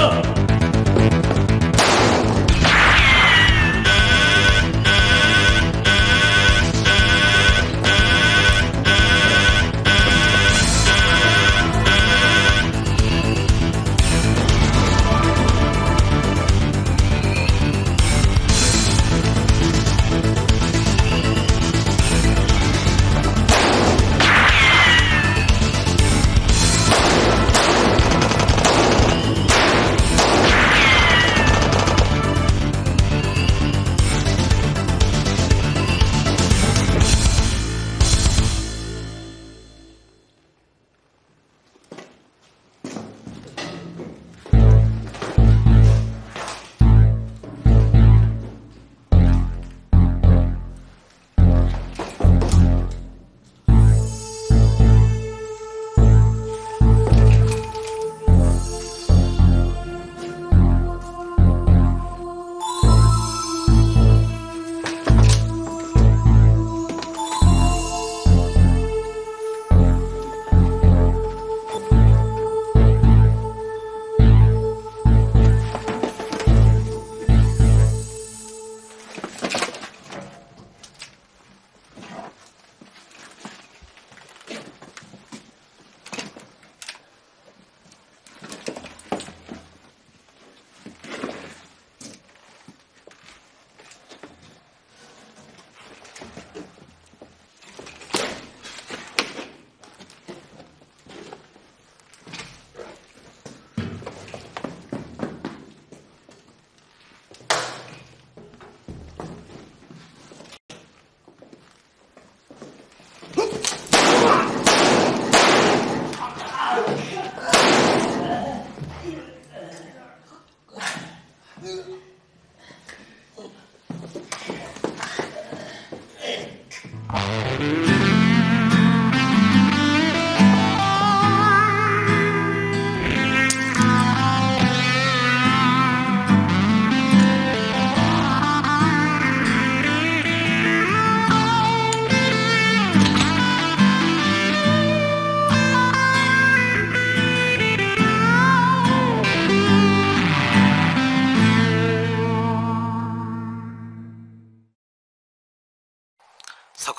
자.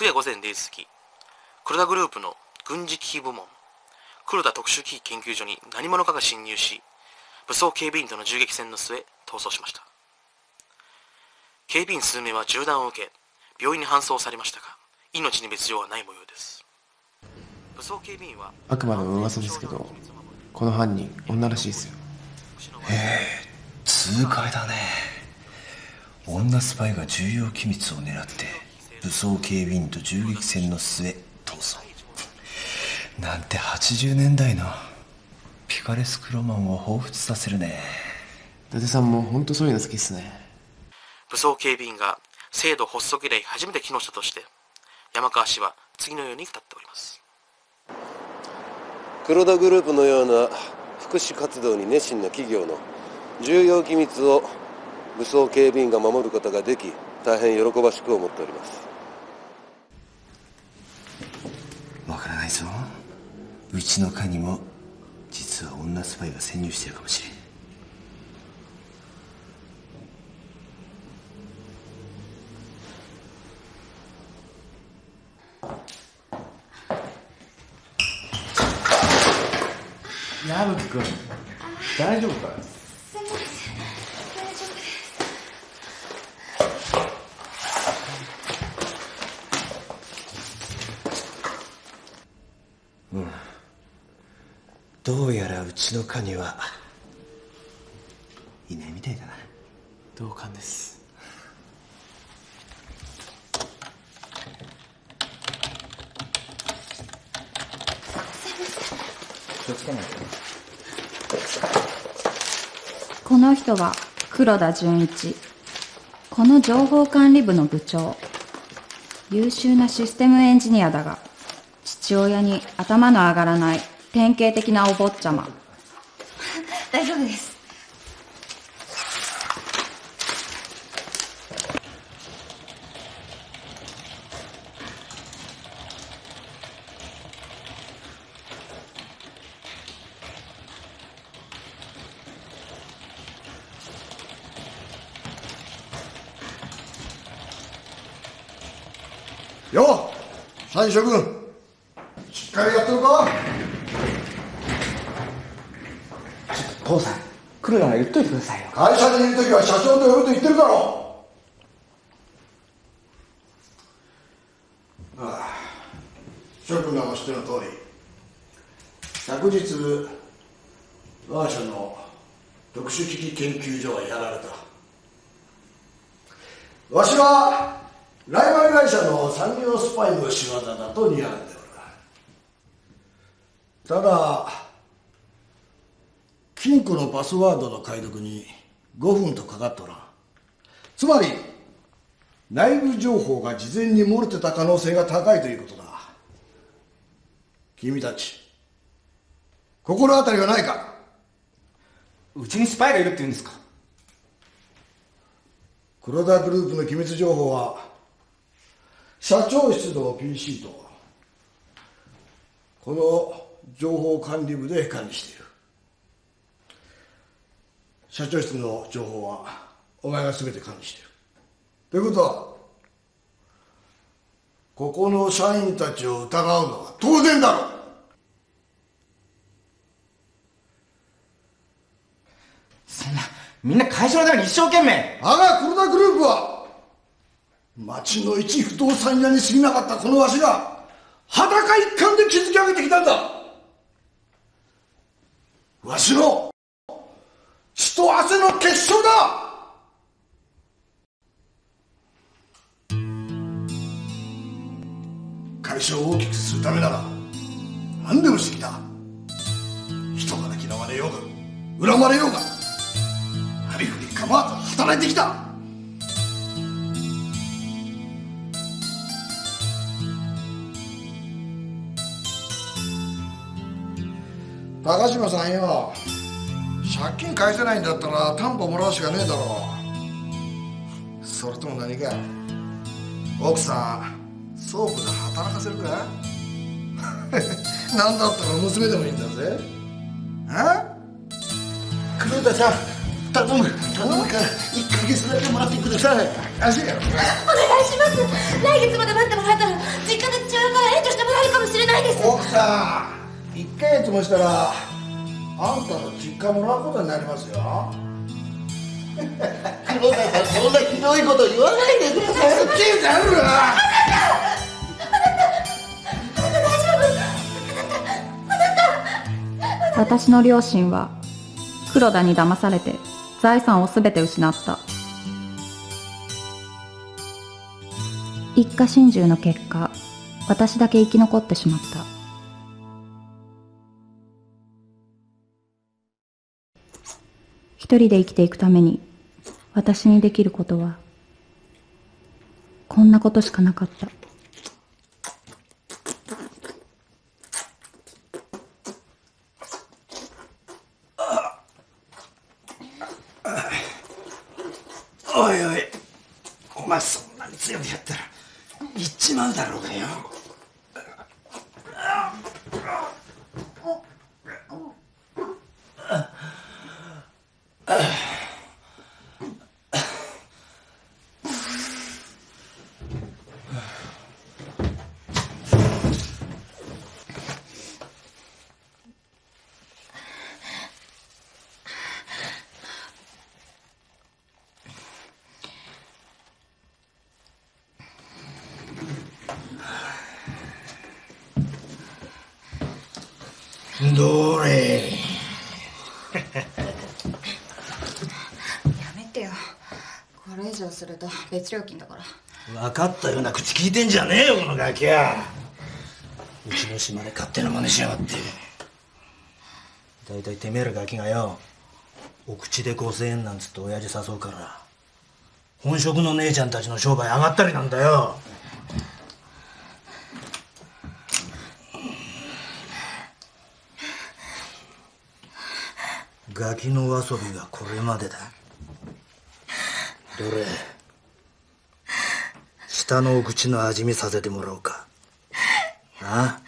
昨夜午前0時過ぎ黒田グループの軍事機器部門。黒田特殊機器研究所に何者かが侵入し武装警備員との銃撃戦の末逃走しました。警備員数名は銃弾を受け病院に搬送されましたが命に別状はない模様です。武装警備員はあくまでも噂ですけどこの犯人女らしいですよ。へえ痛快だね。女スパイが重要機密を狙って武装警備員と銃撃戦の末逃走。なんて80年代のピカレスクロマンを彷彿させるね。伊達さんも本当そういうの好きっすね。武装警備員が制度発足以来初めて機能したとして山川氏は次のように語っております。黒田グループのような福祉活動に熱心な企業の重要機密を武装警備員が守ることができ大変喜ばしく思っておりますわからないぞう。ちの課にも実は女スパイが潜入してるかもしれん。矢吹君大丈夫かみません大丈夫ですどうやらうちの課にはいないみたいだな。同感です。この人は黒田純一。この情報管理部の部長。優秀なシステムエンジニアだが父親に頭の上がらない典型的なお坊ちゃま。大丈夫です。よう三諸君しっかりやってるか？父さん来るなら言っといてくださいよ。会社にいる時は社長と呼ぶと言ってるだろああ諸君らも知っての通り昨日我が社の特殊機器研究所はやられた。わしはライバル会社の産業スパイの仕業だと睨んでただ金庫のパスワードの解読に5分とかかっとらん。つまり内部情報が事前に漏れてた可能性が高いということだ。君たち心当たりはないか？うちにスパイがいるって言うんですか？黒田グループの機密情報は社長室の PC とこの情報管理部で管理している。社長室の情報はお前が全て管理している。ということはここの社員たちを疑うのは当然だろう。そんなみんな会社のために一生懸命。我が黒田グループは町の一不動産屋に過ぎなかったこのわしが裸一貫で築き上げてきたんだわしの血と汗の結晶だ!会社を大きくするためなら何でもしてきた。人から嫌われようが恨まれようがありふり構わず働いてきた。高島さんよ。借金返せないんだったら担保もらうしかねえだろ。それとも何か？奥さんソープで働かせるか？なんだったら娘でもいいんだぜ。あ？黒田さん頼む。頼むから1ヶ月だけもらってください。足やろお願いします。来月まで待ってもらえたら実家で父親から援助してもらえるかもしれないです。奥さん。1ヶ月もしたらあんたの実家もらうことになりますよ。黒田さんそんなひどいこと言わないでください。聞いてあるわ私の両親は黒田に騙されて財産を全て失った。一家心中の結果私だけ生き残ってしまった一人で生きていくために私にできることはこんなことしかなかった。おいおいお前そんなに強くやったら行っちまうだろうがよ。どれやめてよこれ以上すると別料金だから。分かったような口聞いてんじゃねえよこのガキやうちの島で勝手な真似しやがって。大体てめえらガキがよお口で5000円なんつって親父誘うから本職の姉ちゃんたちの商売上がったりなんだよ。ガキの遊びがこれまでだ。どれ？下のお口の味見させてもらおうか。あ？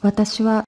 私は